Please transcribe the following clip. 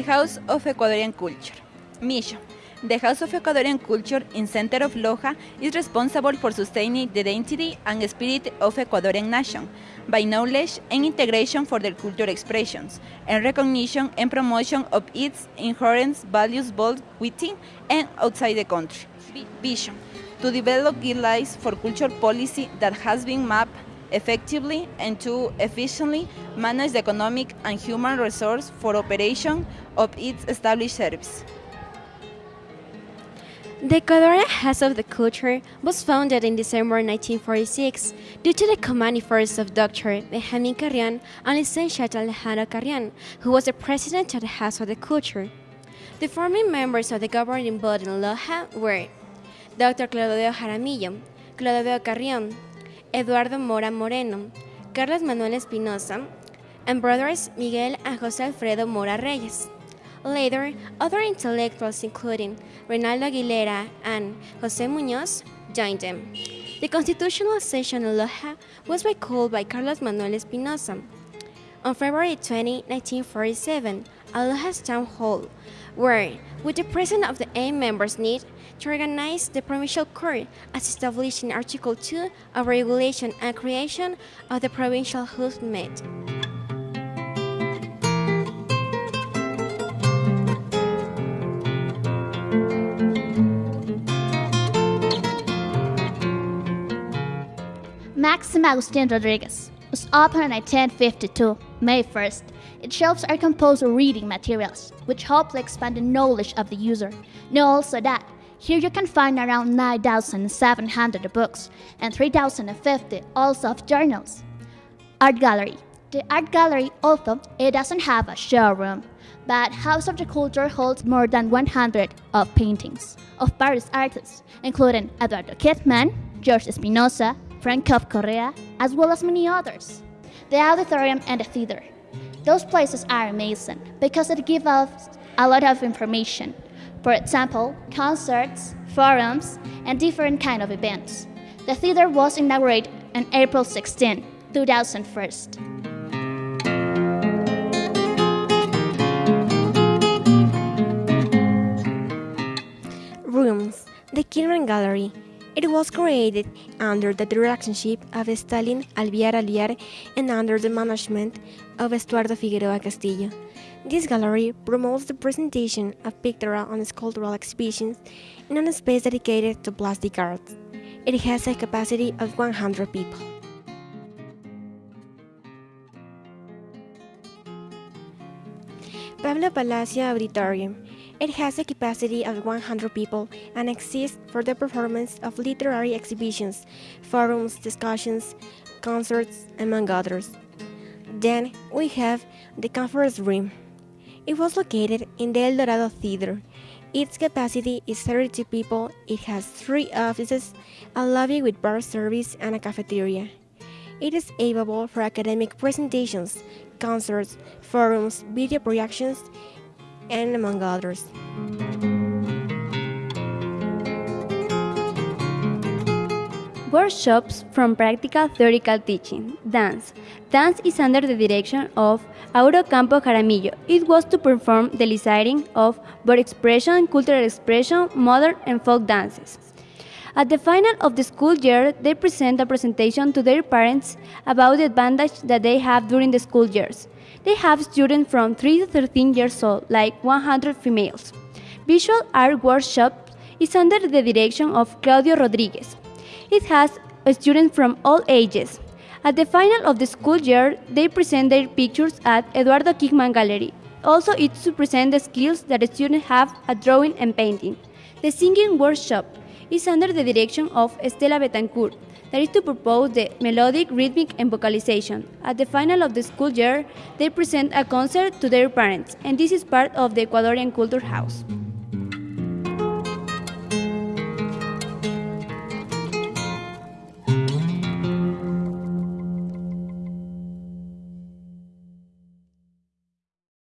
The House of Ecuadorian Culture. Mission. The House of Ecuadorian Culture in center of Loja is responsible for sustaining the identity and spirit of Ecuadorian nation by knowledge and integration for their cultural expressions and recognition and promotion of its inherent values both within and outside the country. Vision. To develop guidelines for culture policy that has been mapped effectively and to efficiently manage the economic and human resource for operation of its established service. The Ecuadorian House of the Culture was founded in December 1946 due to the command efforts of Dr. Benjamin Carrion and Licentiate Alejandro Carrion, who was the president of the House of the Culture. The founding members of the governing body in Loja were Dr. Claudio Jaramillo, Claudio Carrion, Eduardo Mora Moreno, Carlos Manuel Espinosa, and brothers Miguel and José Alfredo Mora Reyes. Later, other intellectuals including Reinaldo Aguilera and José Muñoz joined them. The constitutional session in Loja was recalled by Carlos Manuel Espinosa. On February 20, 1947, at Loja's town hall, where, with the presence of the eight members need to organize the provincial court as established in Article 2 of Regulation and Creation of the Provincial House met. Maxim Agustin Rodriguez was opened in 1952, May 1st. Its shelves are composed of reading materials, which hopefully expand the knowledge of the user. Know also that here you can find around 9,700 books and 3,050 also of journals. Art Gallery. The Art Gallery, although it doesn't have a showroom, but House of the Culture holds more than 100 of paintings of various artists, including Eduardo Kingman, George Espinosa, Frank Cop Correa, as well as many others. The auditorium and the theater. Those places are amazing because it gives us a lot of information. For example, concerts, forums, and different kind of events. The theater was inaugurated on April 16, 2001. Rooms. The Kingman Gallery it was created under the directorship of Stalin Alvear Aliar and under the management of Estuardo Figueroa Castillo. This gallery promotes the presentation of pictorial and sculptural exhibitions in a space dedicated to plastic arts. It has a capacity of 100 people. Pablo Palacio Auditorium it has a capacity of 100 people and exists for the performance of literary exhibitions, forums, discussions, concerts, among others. Then we have the conference room. It was located in the El Dorado Theater. Its capacity is 32 people. It has three offices, a lobby with bar service, and a cafeteria. It is available for academic presentations, concerts, forums, video projections, and among others. Workshops from practical theoretical teaching. Dance. Dance is under the direction of Auro Campo Jaramillo. It was to perform the eliciting of both expression, cultural expression, modern and folk dances. At the final of the school year, they present a presentation to their parents about the advantage that they have during the school years. They have students from 3 to 13 years old, like 100 females. Visual Art Workshop is under the direction of Claudio Rodriguez. It has students from all ages. At the final of the school year, they present their pictures at Eduardo Kingman Gallery. Also, it's to present the skills that the students have at drawing and painting. The singing workshop is under the direction of Estela Betancourt that is to propose the melodic, rhythmic, and vocalization. At the final of the school year, they present a concert to their parents, and this is part of the Ecuadorian Culture House.